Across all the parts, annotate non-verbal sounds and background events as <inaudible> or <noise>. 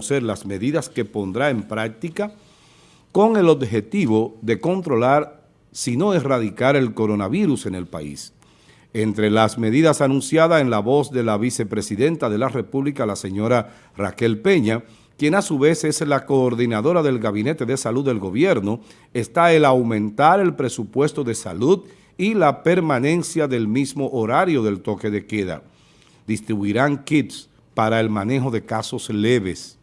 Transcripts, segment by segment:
conocer las medidas que pondrá en práctica con el objetivo de controlar, si no erradicar el coronavirus en el país. Entre las medidas anunciadas en la voz de la vicepresidenta de la República, la señora Raquel Peña, quien a su vez es la coordinadora del Gabinete de Salud del Gobierno, está el aumentar el presupuesto de salud y la permanencia del mismo horario del toque de queda. Distribuirán kits para el manejo de casos leves.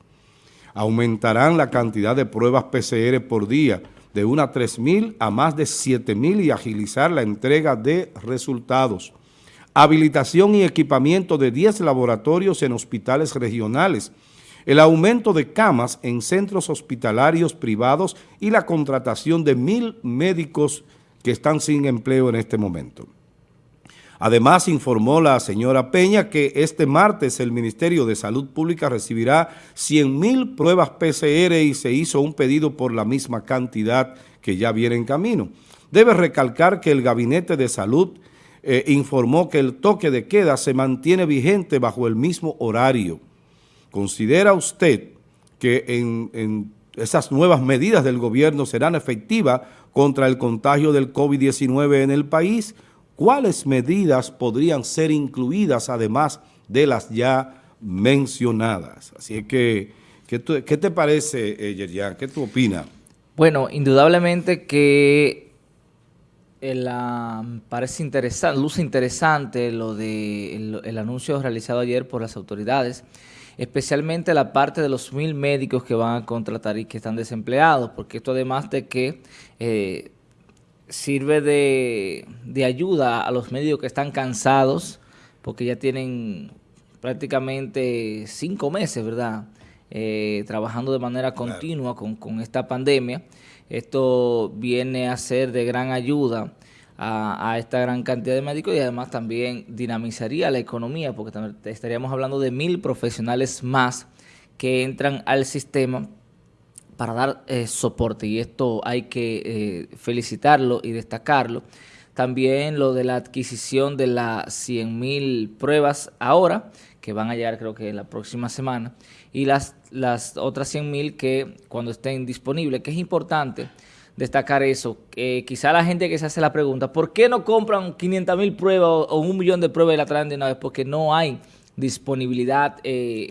Aumentarán la cantidad de pruebas PCR por día, de unas 3.000 a más de 7.000 y agilizar la entrega de resultados. Habilitación y equipamiento de 10 laboratorios en hospitales regionales. El aumento de camas en centros hospitalarios privados y la contratación de mil médicos que están sin empleo en este momento. Además, informó la señora Peña que este martes el Ministerio de Salud Pública recibirá 100 mil pruebas PCR y se hizo un pedido por la misma cantidad que ya viene en camino. Debe recalcar que el Gabinete de Salud eh, informó que el toque de queda se mantiene vigente bajo el mismo horario. ¿Considera usted que en, en esas nuevas medidas del gobierno serán efectivas contra el contagio del COVID-19 en el país ¿Cuáles medidas podrían ser incluidas además de las ya mencionadas? Así que, ¿qué, te parece, eh, Yerian? ¿Qué tú opinas? Bueno, indudablemente que la, parece interesante, luce interesante lo de el, anuncio realizado ayer por las autoridades, especialmente la parte de los mil médicos que van a contratar y que están desempleados, porque esto además de que eh, sirve de, ayuda a los médicos que están cansados, porque ya tienen prácticamente cinco meses, ¿verdad?, eh, trabajando de manera continua con, esta pandemia. Esto viene a ser de gran ayuda a, a, esta gran cantidad de médicos y además también dinamizaría la economía, porque estaríamos hablando de mil profesionales más que entran al sistema para dar eh, soporte y esto hay que eh, felicitarlo y destacarlo. También lo de la adquisición de las 100.000 pruebas ahora, que van a llegar creo que la próxima semana, y las, las otras 100.000 que cuando estén disponibles, que es importante destacar eso. que quizá la gente que se hace la pregunta, ¿por qué no compran 500.000 pruebas o, un millón de pruebas y la traen de una? Porque no hay disponibilidad eh,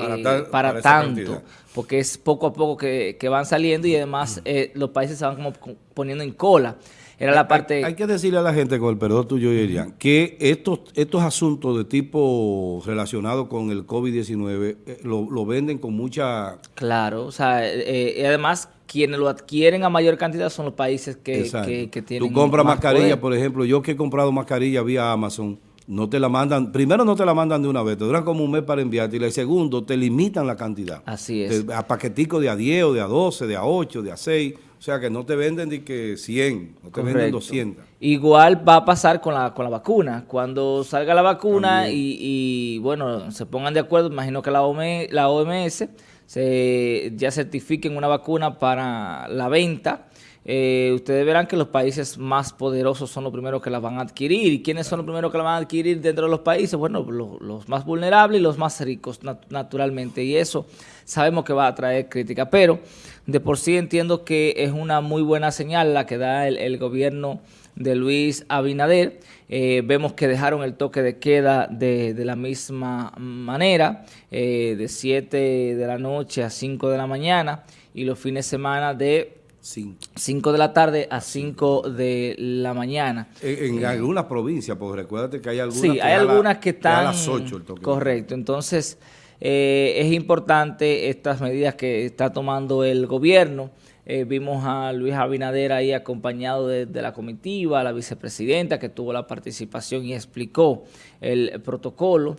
para, tanto porque es poco a poco que, van saliendo y además eh, los países se van como poniendo en cola. Era la parte... Hay, que decirle a la gente, con el perdón tuyo, Irian, que estos, estos asuntos de tipo relacionado con el COVID-19 eh, lo, venden con mucha... Claro, o sea, eh, además quienes lo adquieren a mayor cantidad son los países que, que, tienen Tú compras mascarilla, por ejemplo, yo que he comprado mascarilla vía Amazon, no te la mandan, primero no te la mandan de una vez, te duran como un mes para enviarte y el segundo te limitan la cantidad. Así es. a paquetico de a 10 o de a 12, de a 8, de a 6, o sea que no te venden de que 100, no te venden 200. Igual va a pasar con la, con la vacuna, cuando salga la vacuna y, bueno, se pongan de acuerdo, imagino que la, OMS, la OMS se, ya certifiquen una vacuna para la venta, eh, ustedes verán que los países más poderosos son los primeros que la van a adquirir. ¿Y quiénes son los primeros que la van a adquirir dentro de los países? Bueno, los, más vulnerables y los más ricos, naturalmente. Y eso sabemos que va a traer crítica. Pero de por sí entiendo que es una muy buena señal la que da el, gobierno de Luis Abinader. Eh, vemos que dejaron el toque de queda de, la misma manera, eh, de 7 de la noche a 5 de la mañana y los fines de semana de 5 de la tarde a 5 de la mañana. En, eh, algunas provincias, porque recuérdate que hay algunas sí, que hay algunas que están... a las 8 el toque. Correcto, entonces eh, es importante estas medidas que está tomando el gobierno. Eh, vimos a Luis Abinader ahí acompañado de, la comitiva, la vicepresidenta que tuvo la participación y explicó el protocolo.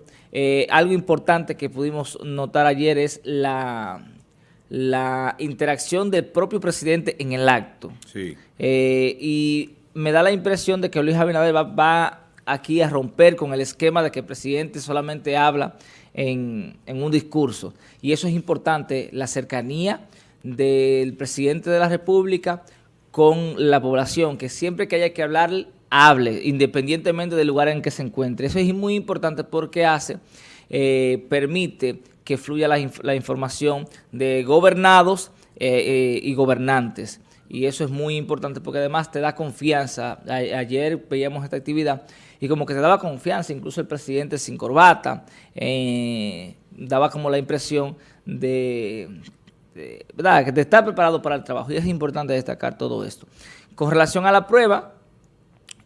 algo importante que pudimos notar ayer es la la interacción del propio presidente en el acto. Sí. Eh, y me da la impresión de que Luis Abinader va, aquí a romper con el esquema de que el presidente solamente habla en, un discurso. Y eso es importante, la cercanía del presidente de la República con la población, que siempre que haya que hablar, hable, independientemente del lugar en que se encuentre. Eso es muy importante porque hace, eh, permite que fluya la, información de gobernados eh, y gobernantes y eso es muy importante porque además te da confianza. ayer veíamos esta actividad y como que te daba confianza, incluso el presidente sin corbata, eh, daba como la impresión de, ¿verdad? que de estar preparado para el trabajo y es importante destacar todo esto. Con relación a la prueba,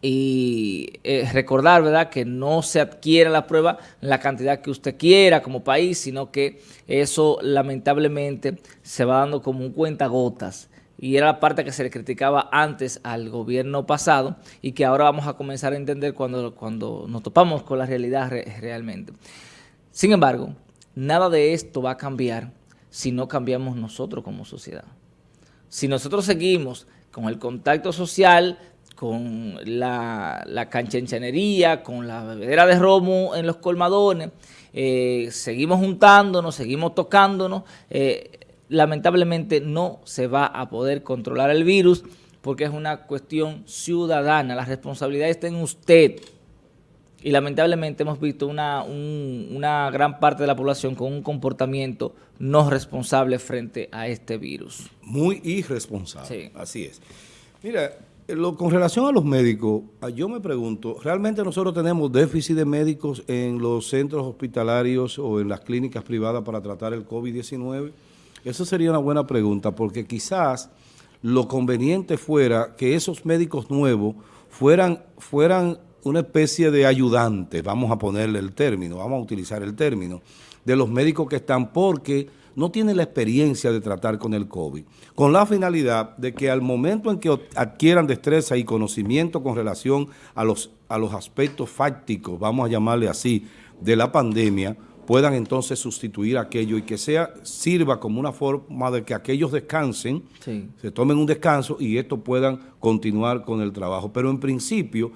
y eh, recordar, ¿verdad?, que no se adquiere la prueba la cantidad que usted quiera como país, sino que eso lamentablemente se va dando como un cuenta gotas y era la parte que se le criticaba antes al gobierno pasado y que ahora vamos a comenzar a entender cuando, cuando nos topamos con la realidad realmente. Sin embargo, nada de esto va a cambiar si no cambiamos nosotros como sociedad. Si nosotros seguimos con el contacto social, con la, la canchenchanería, con la bebedera de romo en los colmadones, eh, seguimos juntándonos, seguimos tocándonos, eh, lamentablemente no se va a poder controlar el virus porque es una cuestión ciudadana. La responsabilidad está en usted. Y lamentablemente hemos visto una, una gran parte de la población con un comportamiento no responsable frente a este virus. Muy irresponsable, así es. Mira, con relación a los médicos, ah, yo me pregunto, ¿realmente nosotros tenemos déficit de médicos en los centros hospitalarios o en las clínicas privadas para tratar el COVID-19? Eso sería una buena pregunta porque quizás lo conveniente fuera que esos médicos nuevos fueran, fueran una especie de ayudantes, vamos a ponerle el término, vamos a utilizar el término, de los médicos que están porque no tienen la experiencia de tratar con el COVID, con la finalidad de que al momento en que adquieran destreza y conocimiento con relación a los, a los aspectos fácticos, vamos a llamarle así, de la pandemia, puedan entonces sustituir aquello y que sea sirva como una forma de que aquellos descansen, se tomen un descanso y estos puedan continuar con el trabajo. Pero en principio,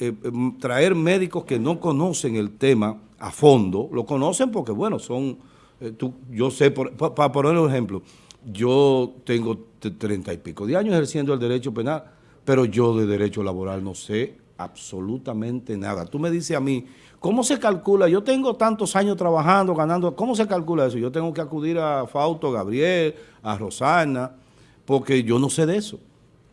eh, em, traer médicos que no conocen el tema a fondo, lo conocen porque, bueno, son, eh, tú, yo sé, para poner un ejemplo, yo tengo treinta y pico de años ejerciendo el derecho penal, pero yo de derecho laboral no sé absolutamente nada. Tú me dices a mí ¿Cómo se calcula? Yo tengo tantos años trabajando, ganando. ¿Cómo se calcula eso? Yo tengo que acudir a Fausto, Gabriel, a Rosana, porque yo no sé de eso.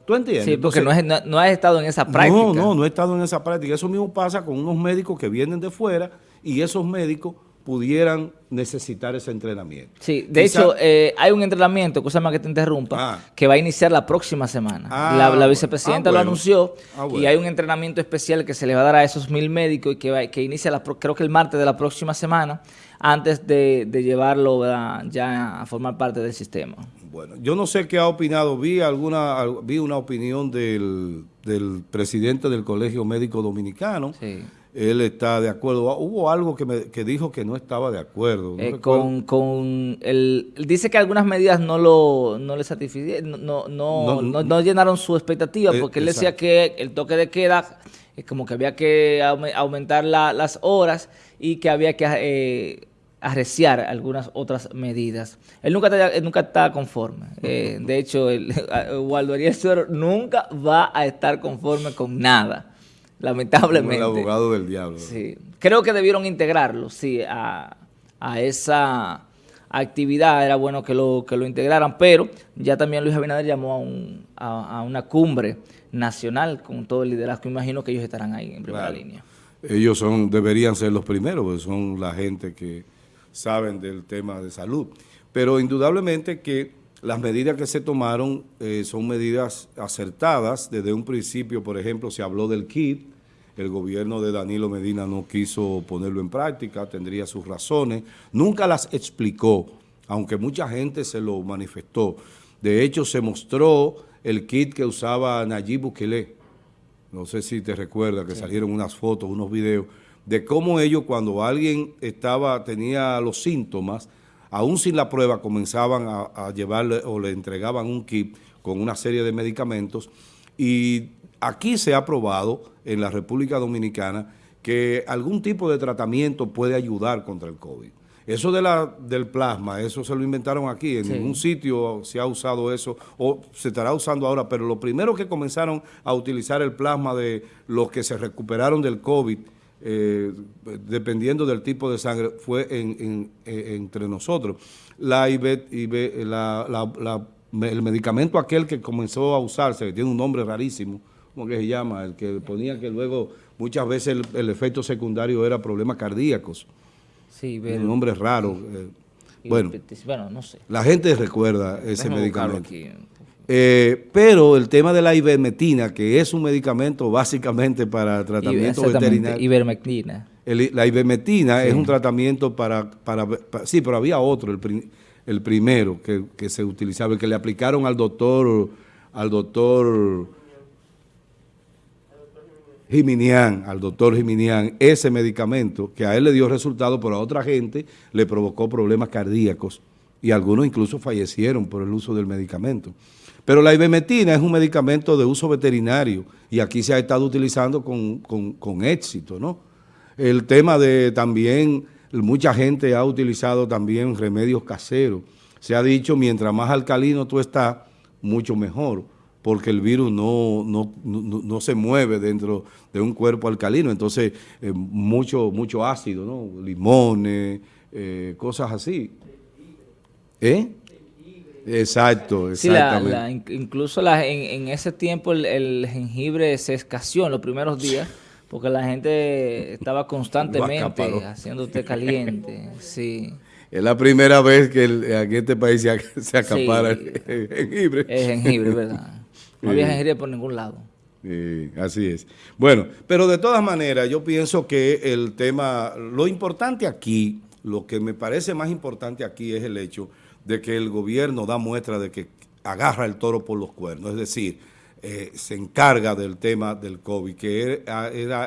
¿Tú entiendes? Sí, porque no, has estado en esa práctica. No, no, no he estado en esa práctica. Eso mismo pasa con unos médicos que vienen de fuera y esos médicos pudieran necesitar ese entrenamiento. Sí, de hecho, eh, hay un entrenamiento, cosa más que te interrumpa, ah. que va a iniciar la próxima semana. Ah, la, vicepresidenta ah, lo anunció y hay un entrenamiento especial que se le va a dar a esos mil médicos y que, que inicia, la, creo que el martes de la próxima semana, antes de, llevarlo ya a formar parte del sistema. Bueno, yo no sé qué ha opinado, vi alguna vi una opinión del, del presidente del Colegio Médico Dominicano, sí él está de acuerdo. Hubo algo que, me, que dijo que no estaba de acuerdo. Eh, con, con el, dice que algunas medidas no lo no le satisficieron, no, no, no, no, llenaron su expectativa, eh, porque él decía que el toque de queda, es como que había que aumentar las horas y que había que eh, arreciar algunas otras medidas. Él nunca está, nunca está conforme. <laughs> de hecho, el, <laughs> Waldo Ariel nunca va a estar conforme con nada lamentablemente. el abogado del diablo. Sí. Creo que debieron integrarlo, sí, a, esa actividad. Era bueno que lo, que lo integraran, pero ya también Luis Abinader llamó a, a, una cumbre nacional con todo el liderazgo. Imagino que ellos estarán ahí en primera línea. Ellos son deberían ser los primeros, porque son la gente que saben del tema de salud. Pero indudablemente que las medidas que se tomaron eh, son medidas acertadas. Desde un principio, por ejemplo, se habló del kit. El gobierno de Danilo Medina no quiso ponerlo en práctica, tendría sus razones. Nunca las explicó, aunque mucha gente se lo manifestó. De hecho, se mostró el kit que usaba Nayib Bukele. No sé si te recuerdas que salieron unas fotos, unos videos, de cómo ellos cuando alguien estaba tenía los síntomas, aún sin la prueba, comenzaban a, llevarle o le entregaban un kit con una serie de medicamentos y aquí se ha probado en la República Dominicana que algún tipo de tratamiento puede ayudar contra el COVID. Eso de la, del plasma, eso se lo inventaron aquí, en ningún sitio se ha usado eso, o se estará usando ahora, pero lo primero que comenzaron a utilizar el plasma de los que se recuperaron del COVID eh, dependiendo del tipo de sangre, fue en, eh, entre nosotros. La, la, el medicamento aquel que comenzó a usarse, que tiene un nombre rarísimo, ¿cómo que se llama? El que ponía que luego muchas veces el, efecto secundario era problemas cardíacos. Sí, un nombre raro. Eh, bueno, bueno, no sé. La gente recuerda ese medicamento. Eh, pero el tema de la ivermectina, que es un medicamento básicamente para tratamiento veterinario. Ivermectina. la ivermectina es un tratamiento para, para, Sí, pero había otro, el, el primero que, que, se utilizaba, el que le aplicaron al doctor, al doctor Jiminián, al doctor Jiminián, ese medicamento que a él le dio resultado, pero a otra gente le provocó problemas cardíacos y algunos incluso fallecieron por el uso del medicamento. Pero la ivermectina es un medicamento de uso veterinario y aquí se ha estado utilizando con, éxito, ¿no? El tema de también, mucha gente ha utilizado también remedios caseros. Se ha dicho, mientras más alcalino tú estás, mucho mejor porque el virus no, no, se mueve dentro de un cuerpo alcalino, entonces eh, mucho, mucho ácido, ¿no? limones, eh, cosas así. ¿Eh? Exacto, exactamente. incluso en, ese tiempo el, jengibre se escaseó en los primeros días porque la gente estaba constantemente haciendo té caliente. sí. Es la primera vez que en este país se, acapara el jengibre. Es jengibre, ¿verdad? <laughs> No había jengibre por ningún lado. así es. Bueno, pero de todas maneras yo pienso que el tema, lo importante aquí, lo que me parece más importante aquí es el hecho de que el gobierno da muestra de que agarra el toro por los cuernos, es decir, eh, se encarga del tema del COVID, que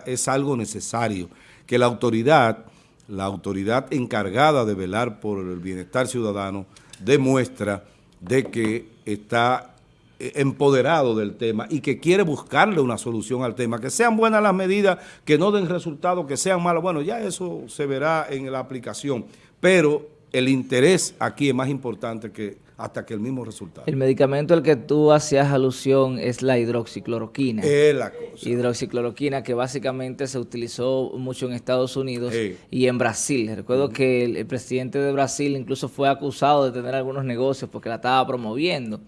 es algo necesario, que la autoridad, la autoridad encargada de velar por el bienestar ciudadano, demuestra de que está eh, empoderado del tema y que quiere buscarle una solución al tema, que sean buenas las medidas, que no den resultados, que sean malas, bueno, ya eso se verá en la aplicación, pero el interés aquí es más importante que hasta que el mismo resultado. El medicamento al que tú hacías alusión es la hidroxicloroquina. Es la cosa. Hidroxicloroquina que básicamente se utilizó mucho en Estados Unidos y en Brasil. Recuerdo que el, presidente de Brasil incluso fue acusado de tener algunos negocios porque la estaba promoviendo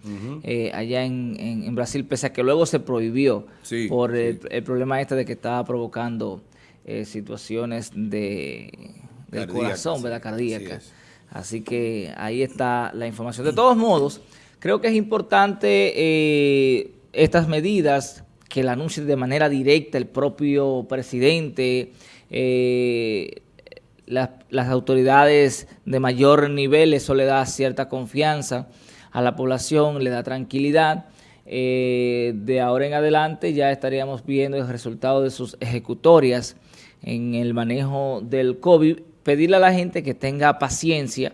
eh, allá en, Brasil, pese a que luego se prohibió por El, problema este de que estaba provocando eh, situaciones de, del corazón, ¿verdad? Cardíacas. Así que ahí está la información. De todos modos, creo que es importante eh, estas medidas que la anuncie de manera directa el propio presidente, eh, las, autoridades de mayor nivel, eso le da cierta confianza a la población, le da tranquilidad. Eh, de ahora en adelante ya estaríamos viendo el resultado de sus ejecutorias en el manejo del COVID pedirle a la gente que tenga paciencia.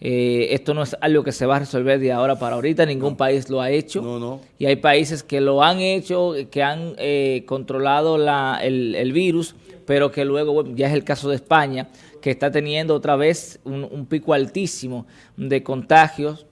Eh, esto no es algo que se va a resolver de ahora para ahorita, ningún país lo ha hecho. No, no. Y hay países que lo han hecho, que han eh, controlado el, virus, pero que luego, ya es el caso de España, que está teniendo otra vez un pico altísimo de contagios,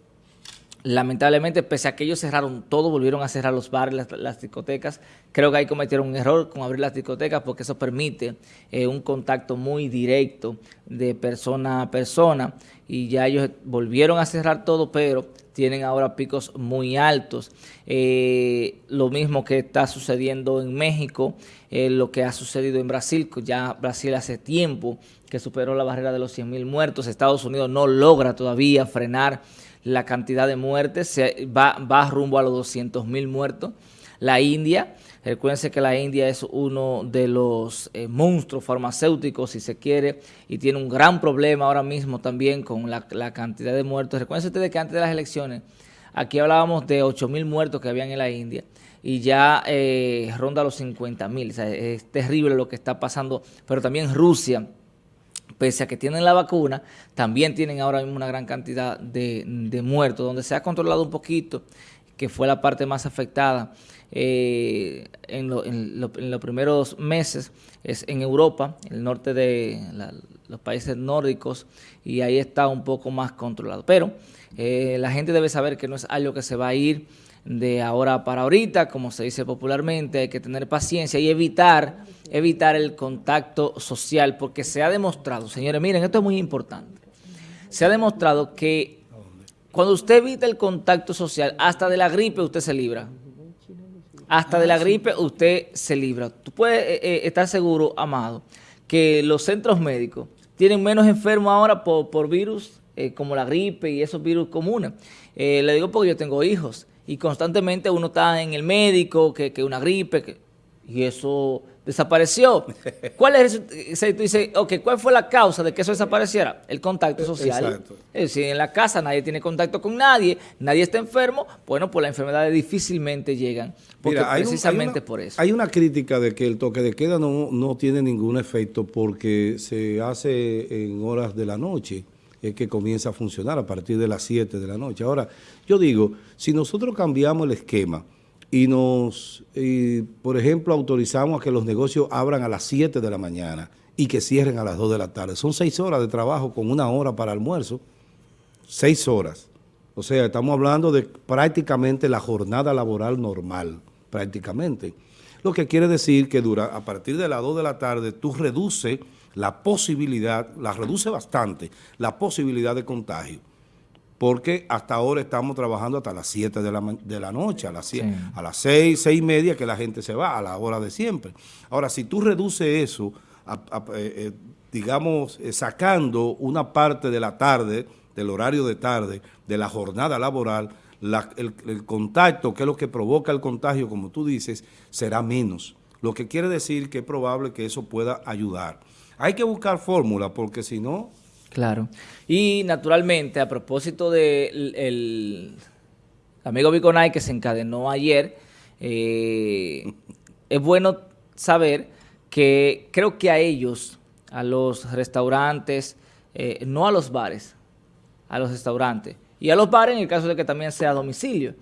Lamentablemente, pese a que ellos cerraron todo, volvieron a cerrar los bares, las, discotecas. Creo que ahí cometieron un error con abrir las discotecas porque eso permite eh, un contacto muy directo de persona a persona y ya ellos volvieron a cerrar todo, pero tienen ahora picos muy altos. Eh, lo mismo que está sucediendo en México, eh, lo que ha sucedido en Brasil, ya Brasil hace tiempo que superó la barrera de los 100 mil muertos. Estados Unidos no logra todavía frenar la cantidad de muertes, se va, rumbo a los 200 mil muertos. La India, recuérdense que la India es uno de los eh, monstruos farmacéuticos, si se quiere, y tiene un gran problema ahora mismo también con la, cantidad de muertos. Recuérdense ustedes que antes de las elecciones, aquí hablábamos de 8 mil muertos que habían en la India, y ya eh, ronda los 50 mil. es terrible lo que está pasando, pero también Rusia pese a que tienen la vacuna, también tienen ahora mismo una gran cantidad de, muertos, donde se ha controlado un poquito, que fue la parte más afectada eh, en, los primeros meses, es en Europa, el norte de los países nórdicos, y ahí está un poco más controlado. Pero Eh, la gente debe saber que no es algo que se va a ir de ahora para ahorita, como se dice popularmente, hay que tener paciencia y evitar, evitar el contacto social, porque se ha demostrado, señores, miren, esto es muy importante, se ha demostrado que cuando usted evita el contacto social, hasta de la gripe usted se libra. Hasta de la gripe usted se libra. Tú puedes eh, eh, estar seguro, amado, que los centros médicos tienen menos enfermos ahora por, virus eh, como la gripe y esos virus comunes. le digo porque yo tengo hijos y constantemente uno está en el médico, que, que una gripe, que, y eso desapareció. <laughs> ¿Cuál es tú dices, okay, ¿cuál fue la causa de que eso desapareciera? El contacto social. Exacto. Es decir, en la casa nadie tiene contacto con nadie, nadie está enfermo, bueno, pues las enfermedades difícilmente llegan. Porque precisamente por eso. Hay una crítica de que el toque de queda no, no tiene ningún efecto porque se hace en horas de la noche es que comienza a funcionar a partir de las 7 de la noche. Ahora, yo digo, si nosotros cambiamos el esquema y nos, por ejemplo, autorizamos a que los negocios abran a las 7 de la mañana y que cierren a las 2 de la tarde, son 6 horas de trabajo con una hora para almuerzo, 6 horas. O sea, estamos hablando de prácticamente la jornada laboral normal, prácticamente. Lo que quiere decir que dura, a partir de las 2 de la tarde tú reduces la posibilidad, la reduce bastante, la posibilidad de contagio. Porque hasta ahora estamos trabajando hasta las 7 de la, de la noche, a las, a las 6, 6 y media que la gente se va, a la hora de siempre. Ahora, si tú reduces eso, eh, eh, digamos, eh, sacando una parte de la tarde, del horario de tarde, de la jornada laboral, el, el, contacto, que es lo que provoca el contagio, como tú dices, será menos. Lo que quiere decir que es probable que eso pueda ayudar. Hay que buscar fórmula porque si no... Claro. Y naturalmente, a propósito del el amigo Biconay que se encadenó ayer, eh, es bueno saber que creo que a ellos, a los restaurantes, eh, no a los bares, a los restaurantes, y a los bares en el caso de que también sea a domicilio,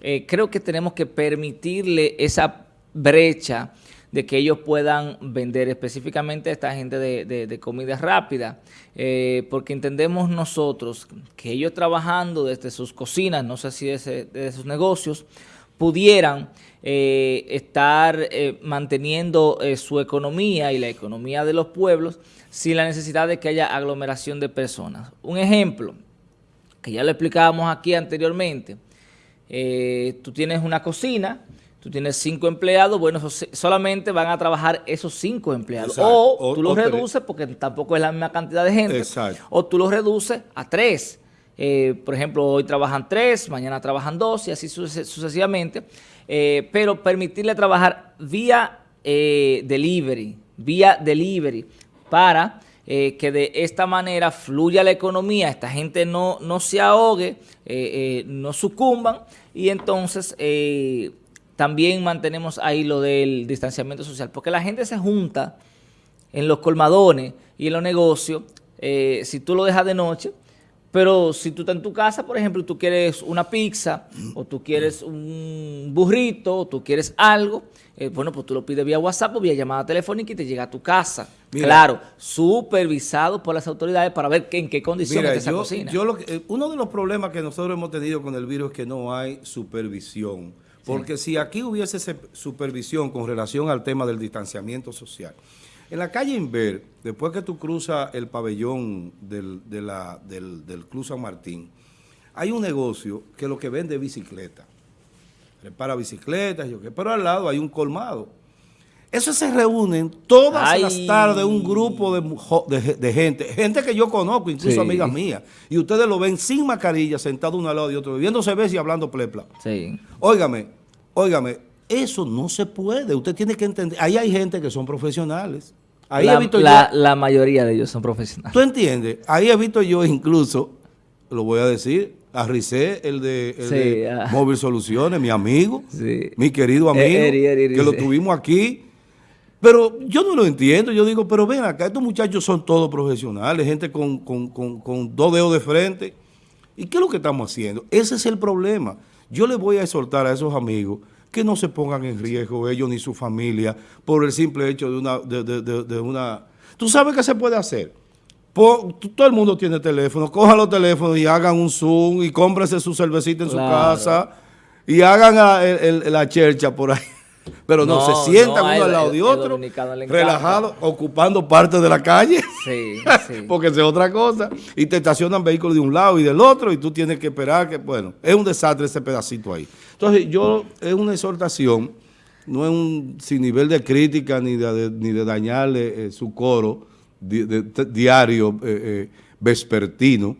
eh, creo que tenemos que permitirle esa brecha de que ellos puedan vender específicamente a esta gente de, comida rápida, eh, porque entendemos nosotros que ellos trabajando desde sus cocinas, no sé si desde, sus negocios, pudieran eh, estar eh, manteniendo su economía y la economía de los pueblos sin la necesidad de que haya aglomeración de personas. Un ejemplo, que ya lo explicábamos aquí anteriormente, tú tienes una cocina, tú tienes cinco empleados, bueno, solamente van a trabajar esos cinco empleados. O, tú los reduces, porque tampoco es la misma cantidad de gente, o tú los reduces a tres. Eh, por ejemplo, hoy trabajan tres, mañana trabajan dos y así sucesivamente. Eh, pero permitirle trabajar vía eh, delivery, vía delivery, para que de esta manera fluya la economía, esta gente no, no se ahogue, no sucumban y entonces también mantenemos ahí lo del distanciamiento social, porque la gente se junta en los colmadones y en los negocios, eh, si tú lo dejas de noche, pero si tú estás en tu casa, por ejemplo, tú quieres una pizza, o tú quieres un burrito, o tú quieres algo, eh, bueno, pues tú lo pides vía WhatsApp o vía llamada telefónica y te llega a tu casa. claro, supervisado por las autoridades para ver en qué condiciones está esa cocina. Eh, uno de los problemas que nosotros hemos tenido con el virus es que no hay supervisión. Porque si aquí hubiese supervisión con relación al tema del distanciamiento social, en la calle Inver, después que tú cruzas el pabellón del, del, Club San Martín, hay un negocio que lo que vende bicicleta. Repara bicicletas, yo qué, pero al lado hay un colmado. Eso se reúnen todas las tardes un grupo de, gente, gente que yo conozco, incluso amigas mías, y ustedes lo ven sin mascarilla, sentado uno al lado de otro, bebiéndose veces y hablando plepla. Sí. Óigame, óigame, eso no se puede, usted tiene que entender, ahí hay gente que son profesionales. Ahí la, he visto la, yo, la mayoría de ellos son profesionales. ¿Tú entiendes? Ahí he visto yo incluso, lo voy a decir, a Ricé, el de, ah. Móvil Soluciones, mi amigo, mi querido amigo, que lo tuvimos aquí pero yo no lo entiendo, yo digo, pero ven acá, estos muchachos son todos profesionales, gente con, dos dedos de frente. ¿Y qué es lo que estamos haciendo? Ese es el problema. Yo les voy a exhortar a esos amigos que no se pongan en riesgo ellos ni su familia por el simple hecho de una... De, una ¿Tú sabes qué se puede hacer? todo el mundo tiene teléfono, cojan los teléfonos y hagan un Zoom y cómprese su cervecita en su casa y hagan la chercha por ahí. Pero no, se sientan uno al lado de otro, relajados, ocupando parte de la calle. Sí, <laughs> sí. Porque es otra cosa. Y te estacionan vehículos de un lado y del otro y tú tienes que esperar que, bueno, es un desastre ese pedacito ahí. Entonces, yo, es una exhortación, no es un sin nivel de crítica ni de, ni de dañarle eh, su coro diario, eh, eh, vespertino,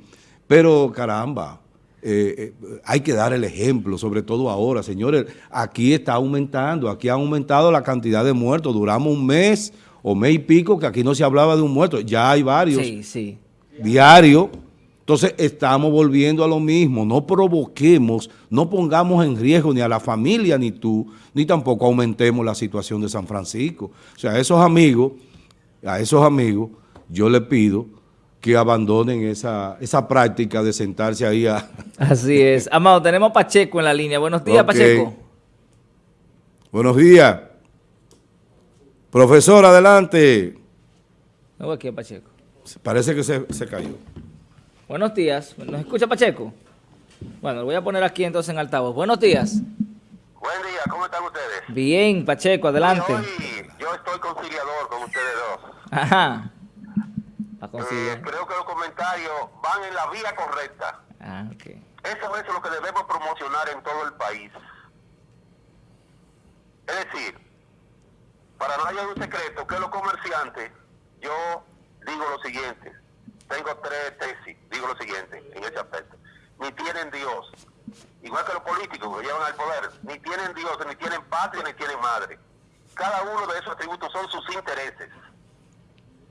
pero caramba, eh, eh, hay que dar el ejemplo, sobre todo ahora, señores, aquí está aumentando, aquí ha aumentado la cantidad de muertos, duramos un mes o mes y pico que aquí no se hablaba de un muerto, ya hay varios, sí, sí. diario, entonces estamos volviendo a lo mismo, no provoquemos, no pongamos en riesgo ni a la familia ni tú, ni tampoco aumentemos la situación de San Francisco. O sea, a esos amigos, a esos amigos, yo les pido que abandonen esa, esa práctica de sentarse ahí a... <laughs> Así es. Amado, tenemos a Pacheco en la línea. Buenos días, Pacheco. Buenos días. Profesor, adelante. No aquí Pacheco. Parece que se, se, cayó. Buenos días. ¿Nos escucha Pacheco? Bueno, lo voy a poner aquí entonces en altavoz. Buenos días. Buen día, ¿cómo están ustedes? Bien, Pacheco, adelante. yo estoy conciliador con ustedes dos. Ajá. Eh, creo que los comentarios van en la vía correcta. Ah, Eso es lo que debemos promocionar en todo el país. Es decir, para no haya un secreto, que los comerciantes, yo digo lo siguiente, tengo tres tesis, digo lo siguiente en ese aspecto. Ni tienen Dios, igual que los políticos que llevan al poder, ni tienen Dios, ni tienen patria, ni tienen madre. Cada uno de esos atributos son sus intereses.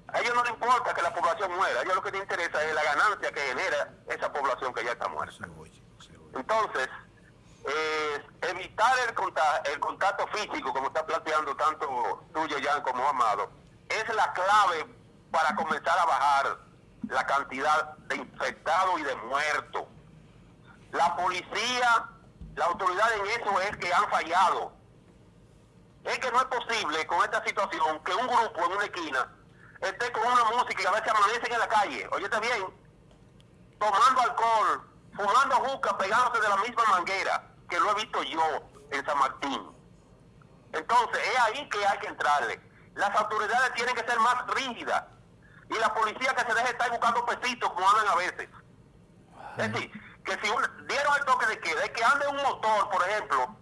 A ellos no les importa que la población muera, a ellos lo que les interesa es la ganancia que genera esa población que ya está muerta. Entonces, evitar el contacto, el contacto físico, como está planteando tanto tuyo, Jan, como Amado, es la clave para comenzar a bajar la cantidad de infectados y de muertos. La policía, la autoridad en eso es que han fallado. Es que no es posible con esta situación que un grupo en una esquina esté con una música y a veces amanecen en la calle, está bien, tomando alcohol, fumando juca, pegándose de la misma manguera, que lo he visto yo en San Martín. Entonces, es ahí que hay que entrarle. Las autoridades tienen que ser más rígidas. Y la policía que se deje estar buscando pesitos como andan a veces. Es decir, que si dieron el toque de queda, es que ande un motor, por ejemplo,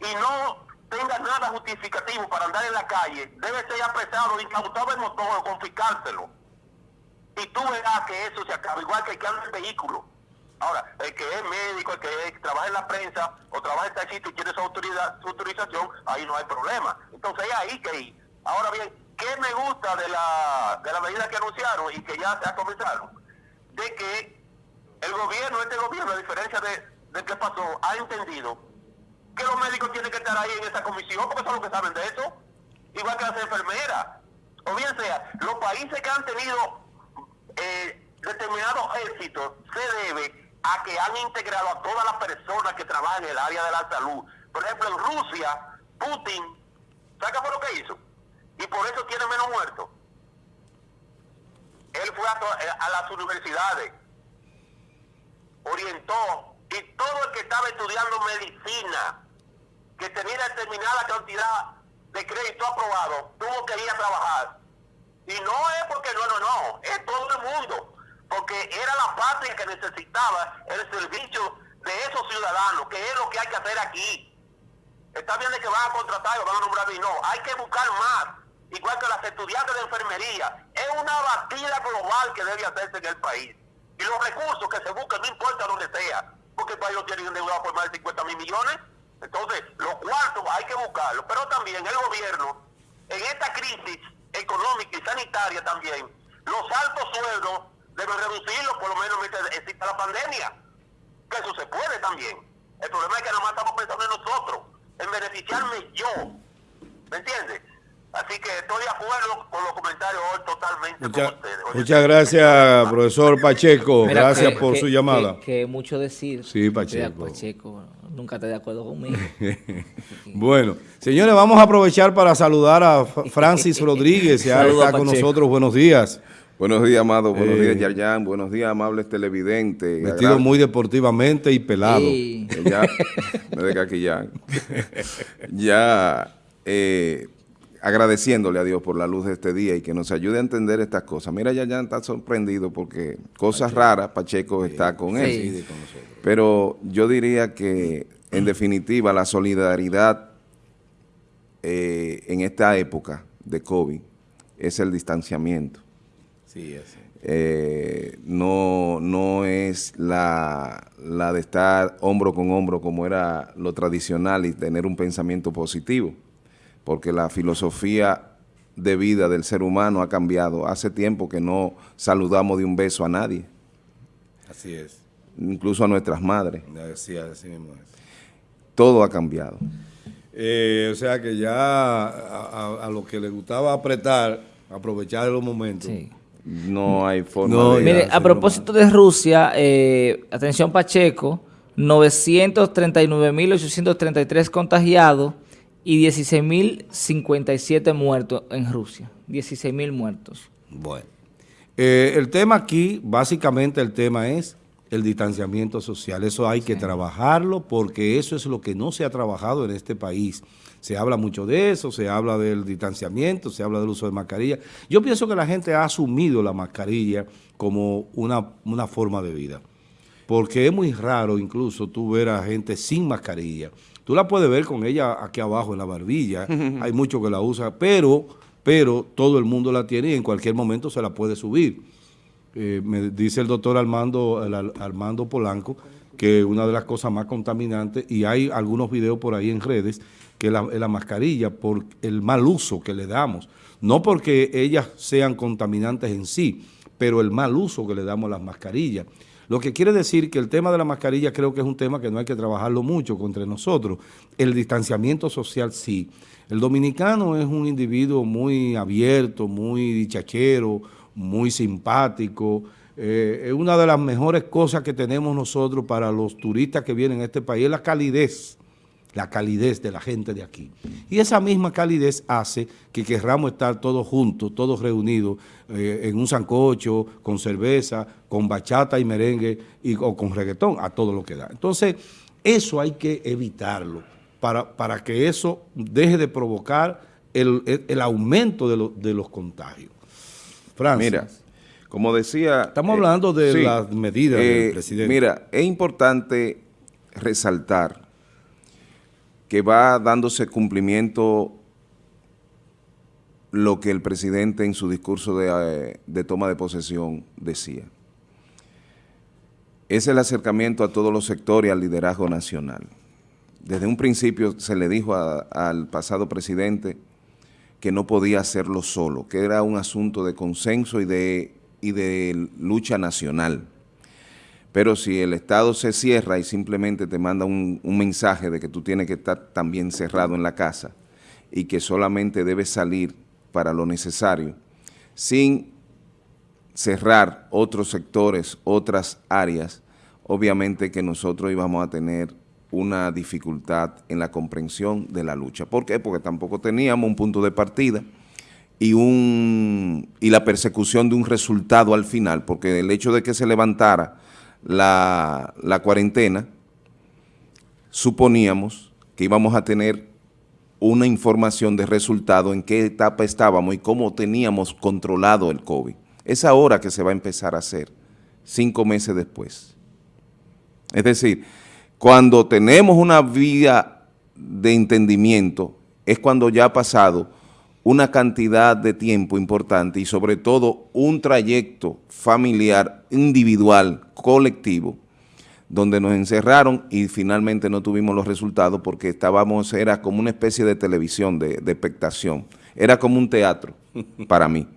y no tenga nada justificativo para andar en la calle, debe ser apresado, incautado el motor o confiscárselo. Y tú verás que eso se acaba, igual que el que anda en vehículo. Ahora, el que es médico, el que trabaja en la prensa o trabaja en este sitio y tiene su, autoridad, su autorización, ahí no hay problema. Entonces es ahí que ir. Ahora bien, ¿qué me gusta de la, de la medida que anunciaron y que ya se ha comenzado? De que el gobierno, este gobierno, a diferencia de, de que pasó, ha entendido que los médicos tienen que estar ahí en esa comisión, porque son los que saben de eso, igual que las enfermeras. O bien sea, los países que han tenido eh, determinados éxitos se debe a que han integrado a todas las personas que trabajan en el área de la salud. Por ejemplo, en Rusia, Putin, ¿sabe qué fue lo que hizo? Y por eso tiene menos muertos. Él fue a, a las universidades, orientó, y todo el que estaba estudiando medicina que tenía determinada cantidad de crédito aprobado, tuvo que ir a trabajar. Y no es porque no, no, no, es todo el mundo, porque era la patria que necesitaba el servicio de esos ciudadanos, que es lo que hay que hacer aquí. Está bien de que van a contratar o van a nombrar y no, hay que buscar más, igual que las estudiantes de enfermería. Es una batida global que debe hacerse en el país. Y los recursos que se busquen, no importa donde sea, porque el país lo tiene endeudado por más de 50 mil millones. Entonces, los cuartos hay que buscarlos, pero también el gobierno, en esta crisis económica y sanitaria también, los altos sueldos deben reducirlos por lo menos mientras exista la pandemia. Que eso se puede también. El problema es que nada más estamos pensando en nosotros, en beneficiarme yo. ¿Me entiendes? Así que estoy de acuerdo con los comentarios hoy totalmente con ustedes. Muchas gracias, profesor Pacheco. gracias por su llamada. Que, mucho decir. Sí, Pacheco. Pacheco nunca estoy de acuerdo conmigo. <laughs> bueno, señores, vamos a aprovechar para saludar a Francis Rodríguez, ya está con nosotros. Buenos días. Buenos días, amado. Buenos días, eh, Yarjan. Buenos días, amables televidentes. Vestido muy deportivamente y pelado. Ya, me deja aquí ya. <laughs> ya, eh, agradeciéndole a Dios por la luz de este día y que nos ayude a entender estas cosas. Mira, Yarjan está sorprendido porque cosas raras, Pacheco está con él. Pero yo diría que, en definitiva, la solidaridad eh, en esta época de COVID es el distanciamiento. Eh, no, no es la, la de estar hombro con hombro como era lo tradicional y tener un pensamiento positivo, porque la filosofía de vida del ser humano ha cambiado. Hace tiempo que no saludamos de un beso a nadie. Así es. Incluso a nuestras madres. Así, así mismo es. Todo ha cambiado. Eh, o sea que ya a, a, lo que le gustaba apretar, aprovechar los momentos, sí. No hay forma de... Mire, a propósito de Rusia, eh, atención Pacheco, 939.833 contagiados y 16.057 muertos en Rusia. 16.000 muertos. Bueno, eh, el tema aquí, básicamente el tema es el distanciamiento social. Eso hay que trabajarlo porque eso es lo que no se ha trabajado en este país. Se habla mucho de eso, se habla del distanciamiento, se habla del uso de mascarilla. Yo pienso que la gente ha asumido la mascarilla como una, una forma de vida. Porque es muy raro incluso tú ver a gente sin mascarilla. Tú la puedes ver con ella aquí abajo en la barbilla, hay muchos que la usan, pero, pero todo el mundo la tiene y en cualquier momento se la puede subir. Eh, me dice el doctor Armando, Armando Polanco, que una de las cosas más contaminantes, y hay algunos videos por ahí en redes, que la, la mascarilla por el mal uso que le damos. No porque ellas sean contaminantes en sí, pero el mal uso que le damos a las mascarillas. Lo que quiere decir que el tema de la mascarilla creo que es un tema que no hay que trabajarlo mucho contra nosotros. El distanciamiento social sí. El dominicano es un individuo muy abierto, muy dichachero, muy simpático. Eh, es una de las mejores cosas que tenemos nosotros para los turistas que vienen a este país, es la calidez la calidez de la gente de aquí. Y esa misma calidez hace que querramos estar todos juntos, todos reunidos eh, en un sancocho, con cerveza, con bachata y merengue y, o con reggaetón, a todo lo que da. Entonces, eso hay que evitarlo para, para que eso deje de provocar el, aumento de, los contagios. Francia. Mira, como decía... Estamos hablando de las medidas del eh, presidente. Mira, es importante resaltar que va dándose cumplimiento lo que el presidente en su discurso de, eh, toma de posesión decía. Es el acercamiento a todos los sectores y al liderazgo nacional. Desde un principio se le dijo al pasado presidente que no podía hacerlo solo, que era un asunto de consenso y de, y de lucha nacional. Pero si el Estado se cierra y simplemente te manda un, mensaje de que tú tienes que estar también cerrado en la casa y que solamente debes salir para lo necesario, sin cerrar otros sectores, otras áreas, obviamente que nosotros íbamos a tener una dificultad en la comprensión de la lucha. ¿Por qué? Porque tampoco teníamos un punto de partida y, un, y la persecución de un resultado al final, porque el hecho de que se levantara la, cuarentena, suponíamos que íbamos a tener una información de resultado en qué etapa estábamos y cómo teníamos controlado el COVID. Es ahora que se va a empezar a hacer, cinco meses después. Es decir, cuando tenemos una vía de entendimiento, es cuando ya ha pasado una cantidad de tiempo importante y sobre todo un trayecto familiar, individual, colectivo, donde nos encerraron y finalmente no tuvimos los resultados porque estábamos, era como una especie de televisión, de, de expectación. Era como un teatro <laughs> para mí,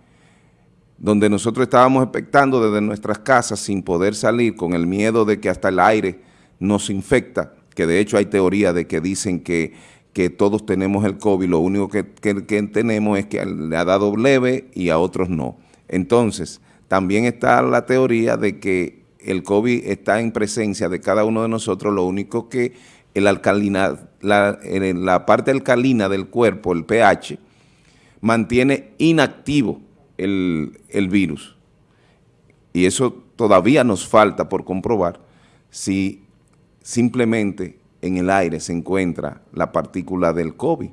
donde nosotros estábamos expectando desde nuestras casas sin poder salir con el miedo de que hasta el aire nos infecta, que de hecho hay teoría de que dicen que que todos tenemos el COVID, lo único que, tenemos es que le ha dado leve y a otros no. Entonces, también está la teoría de que el COVID está en presencia de cada uno de nosotros, lo único que el alcalina, la, la parte alcalina del cuerpo, el pH, mantiene inactivo el, el virus. y eso todavía nos falta por comprobar, si simplemente en el aire se encuentra la partícula del COVID,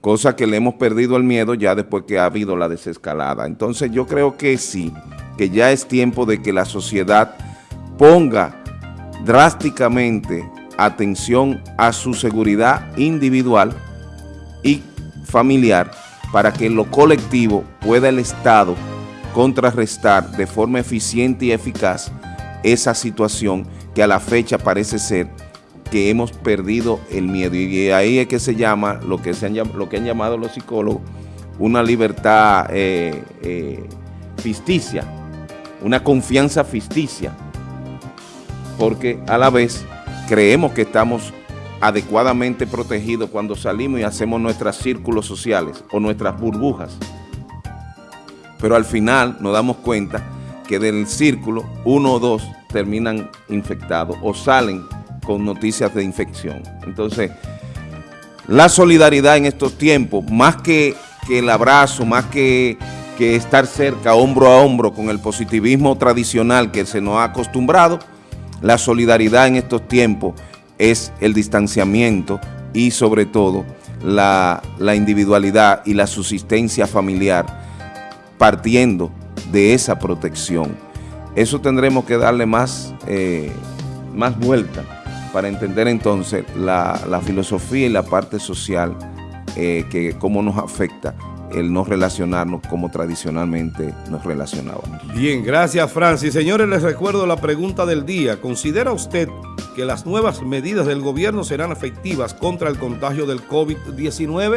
cosa que le hemos perdido el miedo ya después que ha habido la desescalada. Entonces yo creo que sí, que ya es tiempo de que la sociedad ponga drásticamente atención a su seguridad individual y familiar para que en lo colectivo pueda el Estado contrarrestar de forma eficiente y eficaz esa situación que a la fecha parece ser que hemos perdido el miedo y ahí es que se llama lo que, se han, lo que han llamado los psicólogos una libertad eh, eh, ficticia, una confianza ficticia, porque a la vez creemos que estamos adecuadamente protegidos cuando salimos y hacemos nuestros círculos sociales o nuestras burbujas. Pero al final nos damos cuenta que del círculo uno o dos terminan infectados o salen con noticias de infección. Entonces, la solidaridad en estos tiempos, más que, el abrazo, más que, que estar cerca, hombro a hombro con el positivismo tradicional que se nos ha acostumbrado, la solidaridad en estos tiempos es el distanciamiento y sobre todo la, individualidad y la subsistencia familiar partiendo de esa protección. Eso tendremos que darle más, eh, más vuelta para entender entonces la, filosofía y la parte social eh, que cómo nos afecta el no relacionarnos como tradicionalmente nos relacionábamos. Bien, gracias Francis. Señores, les recuerdo la pregunta del día. ¿Considera usted que las nuevas medidas del gobierno serán efectivas contra el contagio del COVID-19?